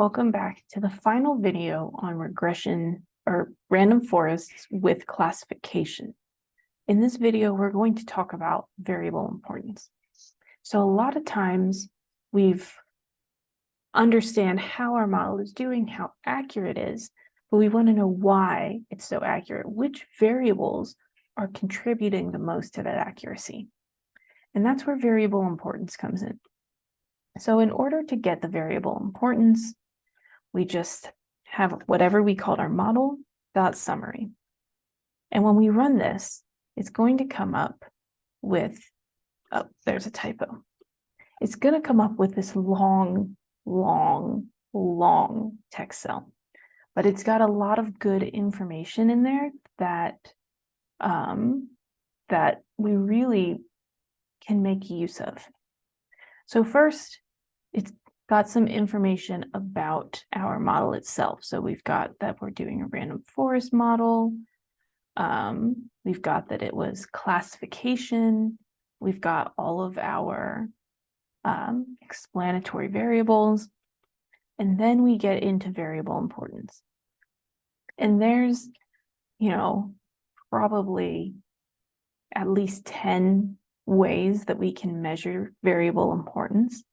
Welcome back to the final video on regression or random forests with classification. In this video, we're going to talk about variable importance. So a lot of times we've understand how our model is doing, how accurate it is, but we want to know why it's so accurate, which variables are contributing the most to that accuracy. And that's where variable importance comes in. So in order to get the variable importance, we just have whatever we called our model dot summary. And when we run this, it's going to come up with, oh, there's a typo. It's going to come up with this long, long, long text cell, but it's got a lot of good information in there that um, that we really can make use of. So first, it's got some information about our model itself. So we've got that we're doing a random forest model. Um, we've got that it was classification. We've got all of our um, explanatory variables. And then we get into variable importance. And there's, you know, probably at least 10 ways that we can measure variable importance.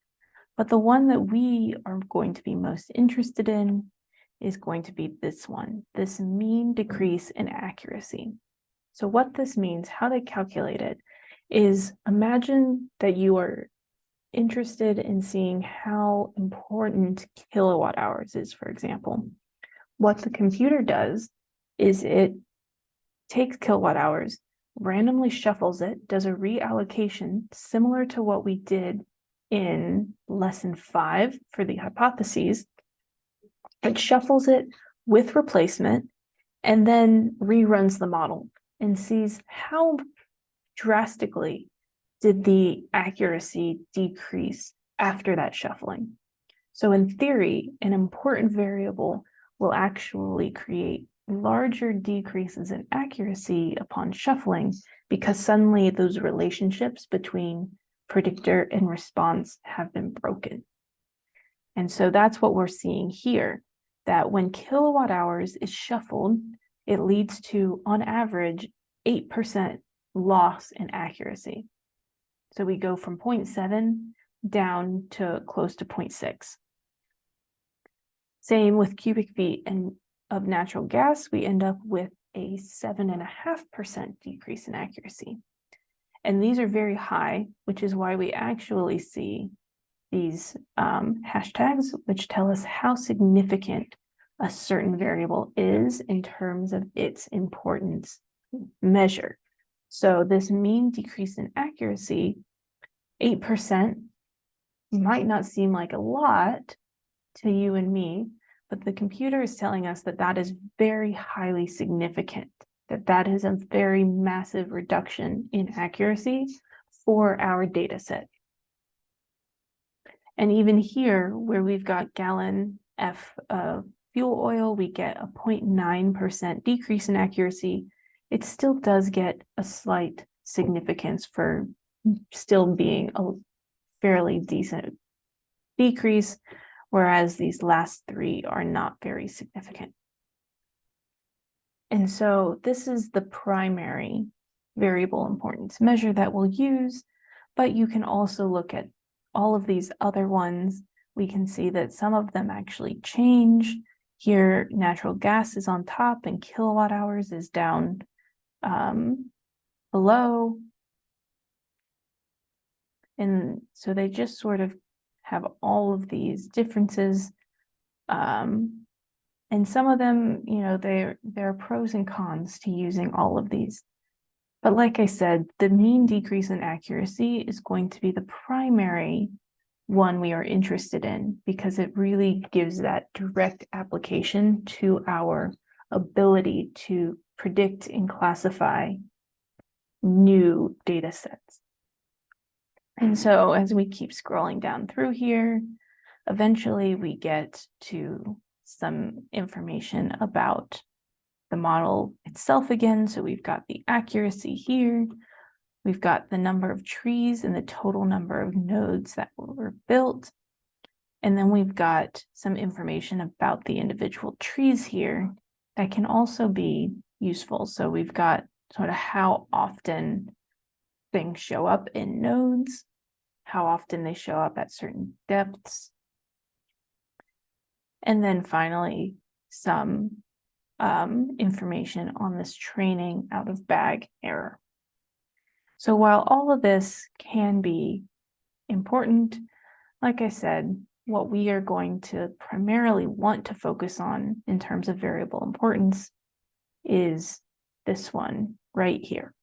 But the one that we are going to be most interested in is going to be this one, this mean decrease in accuracy. So what this means, how they calculate it, is imagine that you are interested in seeing how important kilowatt hours is, for example. What the computer does is it takes kilowatt hours, randomly shuffles it, does a reallocation similar to what we did in lesson five for the hypotheses, it shuffles it with replacement and then reruns the model and sees how drastically did the accuracy decrease after that shuffling. So in theory, an important variable will actually create larger decreases in accuracy upon shuffling because suddenly those relationships between predictor and response have been broken. And so that's what we're seeing here, that when kilowatt hours is shuffled, it leads to, on average, 8% loss in accuracy. So we go from 0.7 down to close to 0.6. Same with cubic feet and of natural gas, we end up with a 7.5% decrease in accuracy. And these are very high, which is why we actually see these um, hashtags, which tell us how significant a certain variable is in terms of its importance measure. So this mean decrease in accuracy, 8%, might not seem like a lot to you and me, but the computer is telling us that that is very highly significant that that is a very massive reduction in accuracy for our data set. And even here, where we've got gallon F of fuel oil, we get a 0.9% decrease in accuracy. It still does get a slight significance for still being a fairly decent decrease, whereas these last three are not very significant. And so this is the primary variable importance measure that we'll use, but you can also look at all of these other ones. We can see that some of them actually change. Here, natural gas is on top and kilowatt hours is down um, below. And so they just sort of have all of these differences. Um, and some of them, you know, there, there are pros and cons to using all of these. But like I said, the mean decrease in accuracy is going to be the primary one we are interested in because it really gives that direct application to our ability to predict and classify new data sets. And so as we keep scrolling down through here, eventually we get to some information about the model itself again. So we've got the accuracy here. We've got the number of trees and the total number of nodes that were built. And then we've got some information about the individual trees here that can also be useful. So we've got sort of how often things show up in nodes, how often they show up at certain depths. And then finally, some um, information on this training out of bag error. So while all of this can be important, like I said, what we are going to primarily want to focus on in terms of variable importance is this one right here.